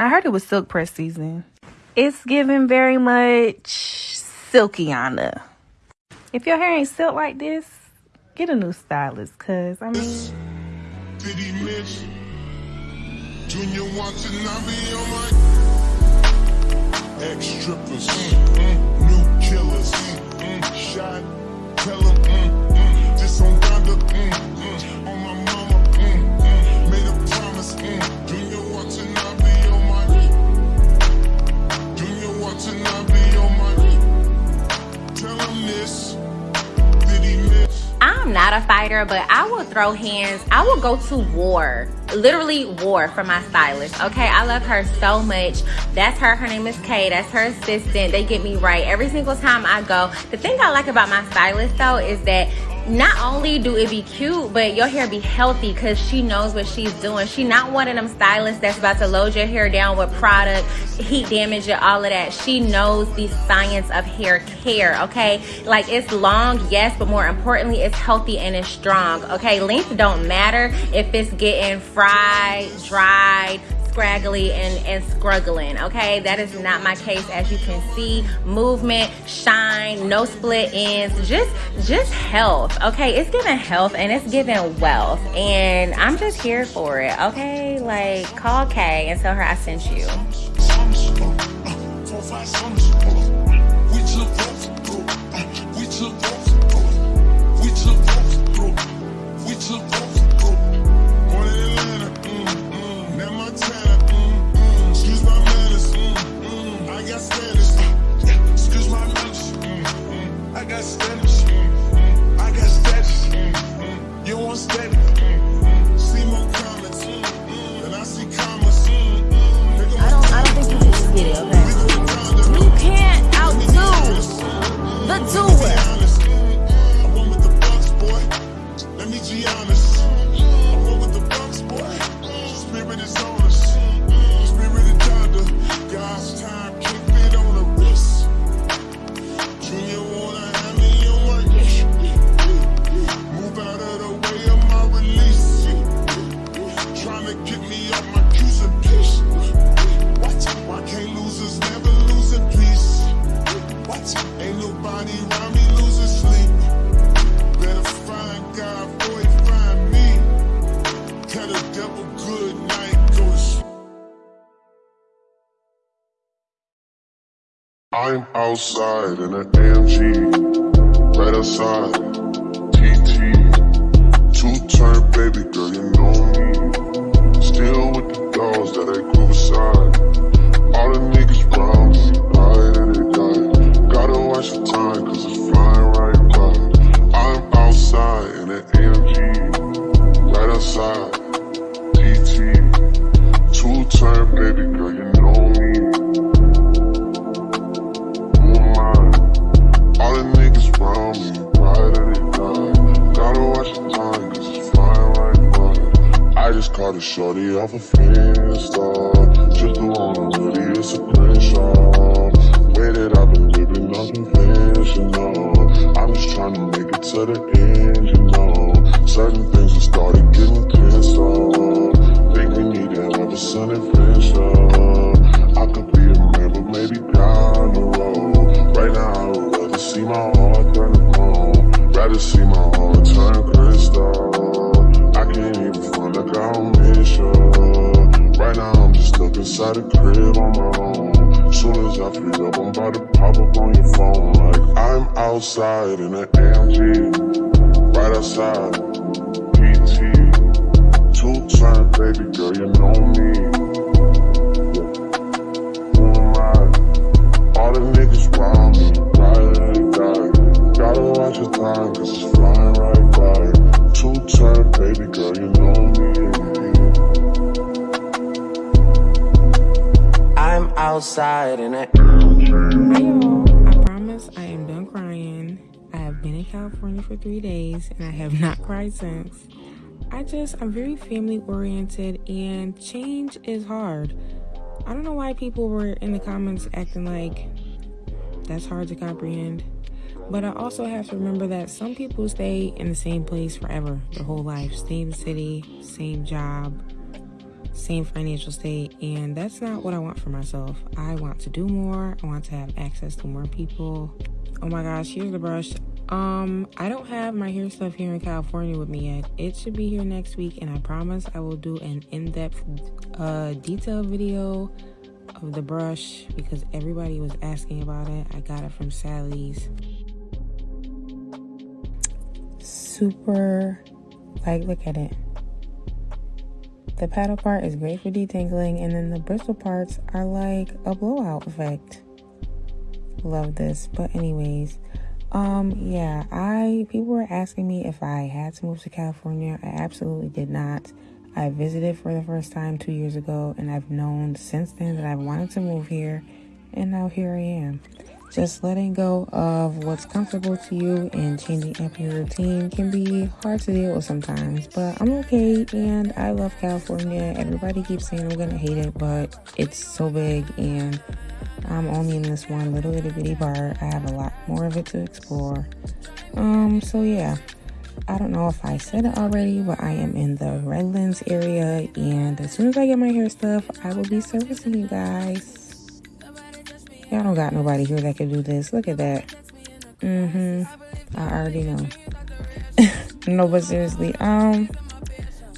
I heard it was silk press season. It's giving very much silky on the. If your hair ain't silk like this, get a new stylist, cause I mean. Junior watching, I be on my ex mm, mm, Not a fighter, but I will throw hands. I will go to war, literally war for my stylist. Okay, I love her so much. That's her. Her name is Kay. That's her assistant. They get me right every single time I go. The thing I like about my stylist though is that not only do it be cute, but your hair be healthy because she knows what she's doing. She not one of them stylists that's about to load your hair down with product, heat damage and all of that. She knows the science of hair care, okay? Like it's long, yes, but more importantly, it's healthy and it's strong, okay? Length don't matter if it's getting fried, dried, scraggly and, and scruggling, okay? That is not my case. As you can see, movement, shine, no split ends, just, just health, okay? It's giving health and it's giving wealth and I'm just here for it, okay? Like, call Kay and tell her I sent you. I'm outside in an AMG, right outside, TT, see my heart turn crystal I can't even like I don't miss you. Right now I'm just stuck inside the crib on my own. Soon as I free up, I'm about to pop up on your phone. Like I'm outside in an AMG, right outside. PT, two turn baby girl, you know me. All the niggas round me, right and die. Gotta watch your time, cause it's flying right by. Baby girl, you know me. outside and I. Hi y'all, I promise I am done crying. I have been in California for three days and I have not cried since. I just, I'm very family oriented and change is hard. I don't know why people were in the comments acting like that's hard to comprehend. But I also have to remember that some people stay in the same place forever, their whole life. Same city, same job, same financial state and that's not what I want for myself. I want to do more. I want to have access to more people. Oh my gosh, here's the brush. Um, I don't have my hair stuff here in California with me yet. It should be here next week and I promise I will do an in-depth uh detailed video of the brush because everybody was asking about it. I got it from Sally's. Super like look at it. The paddle part is great for detangling, and then the bristle parts are like a blowout effect. Love this. But anyways, um, yeah, I people were asking me if I had to move to California. I absolutely did not. I visited for the first time two years ago, and I've known since then that I wanted to move here, and now here I am. Just letting go of what's comfortable to you and changing up your routine can be hard to deal with sometimes, but I'm okay and I love California. Everybody keeps saying I'm gonna hate it, but it's so big and I'm only in this one little itty bitty part. I have a lot more of it to explore. Um, so yeah. I don't know if I said it already, but I am in the Redlands area, and as soon as I get my hair stuff, I will be servicing you guys. Y'all don't got nobody here that can do this. Look at that. Mm-hmm. I already know. no, but seriously, um,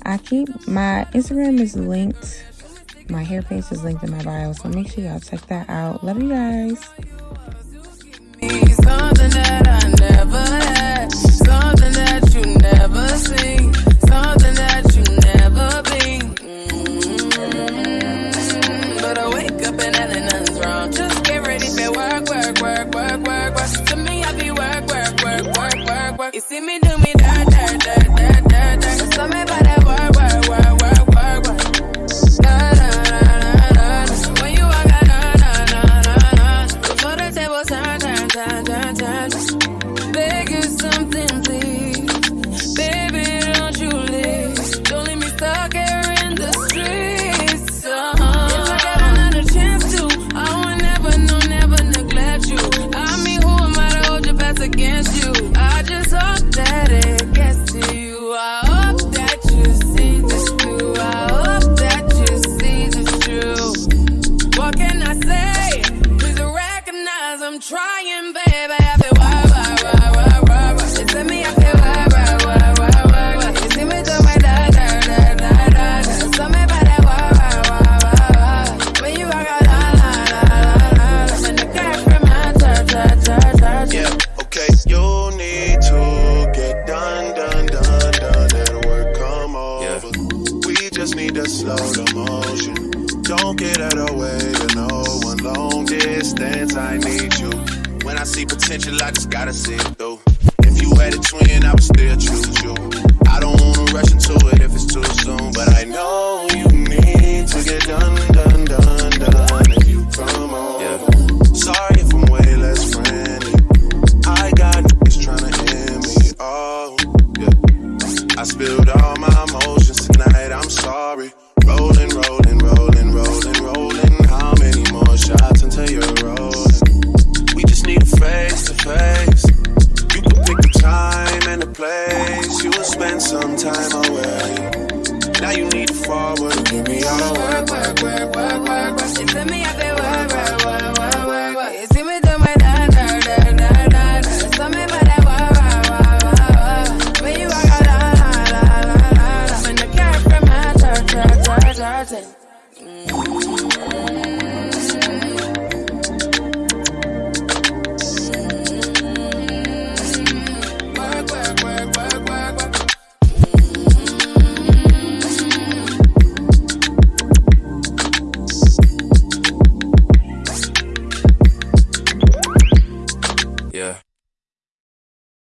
I keep my Instagram is linked. My hair face is linked in my bio, so make sure y'all check that out. Love you guys. Just need to slow the motion. Don't get out of the way to no one. Long distance, I need you. When I see potential, I just gotta see it through. If you had a twin, I would still choose you. I don't wanna rush into it